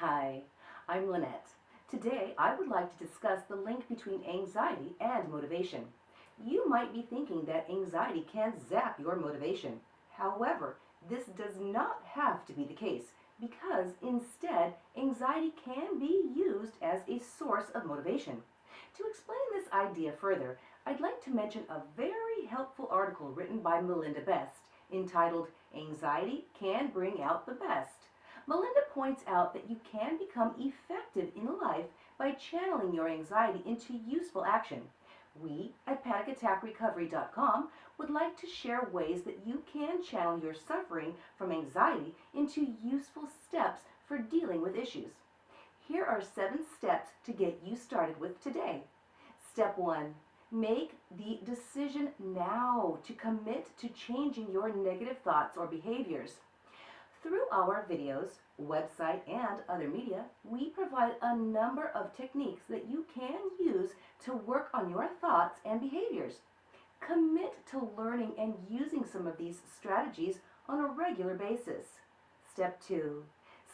Hi, I'm Lynette. Today I would like to discuss the link between anxiety and motivation. You might be thinking that anxiety can zap your motivation. However, this does not have to be the case because instead anxiety can be used as a source of motivation. To explain this idea further, I'd like to mention a very helpful article written by Melinda Beck entitled Anxiety Can Bring Out the Best. Melinda points out that you can become effective in life by channeling your anxiety into useful action. We at PanicAttackRecovery.com would like to share ways that you can channel your suffering from anxiety into useful steps for dealing with issues. Here are seven steps to get you started with today. Step one, make the decision now to commit to changing your negative thoughts or behaviors. Through our videos, website, and other media, we provide a number of techniques that you can use to work on your thoughts and behaviors. Commit to learning and using some of these strategies on a regular basis. Step 2.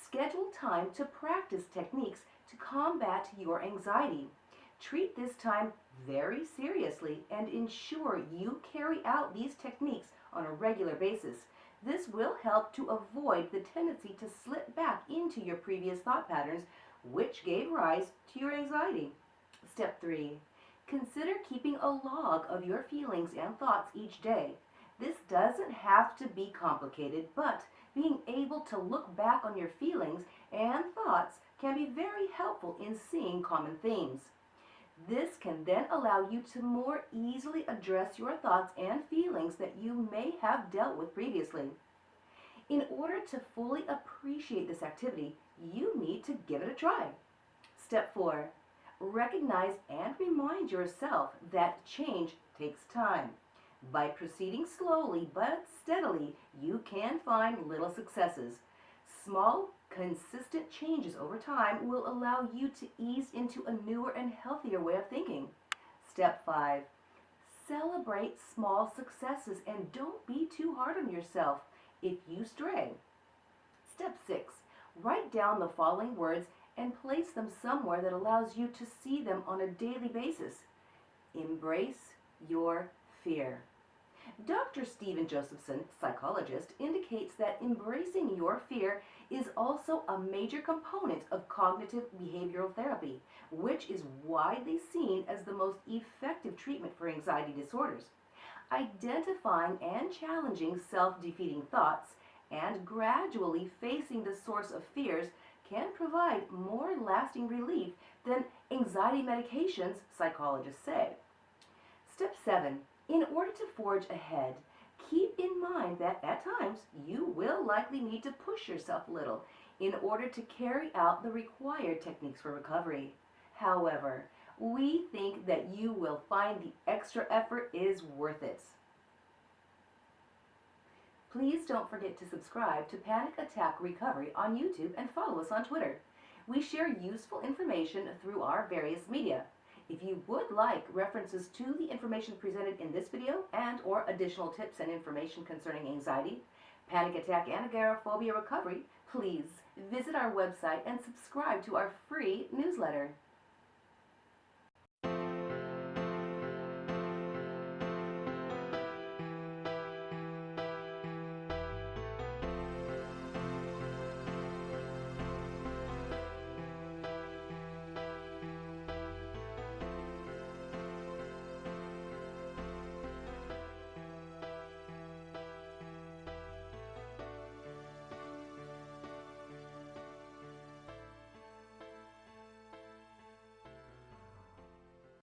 Schedule time to practice techniques to combat your anxiety. Treat this time very seriously and ensure you carry out these techniques on a regular basis. This will help to avoid the tendency to slip back into your previous thought patterns, which gave rise to your anxiety. Step 3. Consider keeping a log of your feelings and thoughts each day. This doesn't have to be complicated, but being able to look back on your feelings and thoughts can be very helpful in seeing common themes. This can then allow you to more easily address your thoughts and feelings that you may have dealt with previously. In order to fully appreciate this activity, you need to give it a try. Step 4. Recognize and remind yourself that change takes time. By proceeding slowly but steadily, you can find little successes. Small, consistent changes over time will allow you to ease into a newer and healthier way of thinking. Step 5. Celebrate small successes and don't be too hard on yourself if you stray. Step 6. Write down the following words and place them somewhere that allows you to see them on a daily basis. Embrace your fear. Dr. Stephen Josephson, psychologist, indicates that embracing your fear is also a major component of cognitive behavioral therapy, which is widely seen as the most effective treatment for anxiety disorders. Identifying and challenging self-defeating thoughts and gradually facing the source of fears can provide more lasting relief than anxiety medications, psychologists say. Step 7. In order to forge ahead, keep in mind that at times you will likely need to push yourself a little in order to carry out the required techniques for recovery. However, we think that you will find the extra effort is worth it. Please don't forget to subscribe to Panic Attack Recovery on YouTube and follow us on Twitter. We share useful information through our various media. If you would like references to the information presented in this video and or additional tips and information concerning anxiety, panic attack and agoraphobia recovery, please visit our website and subscribe to our free newsletter.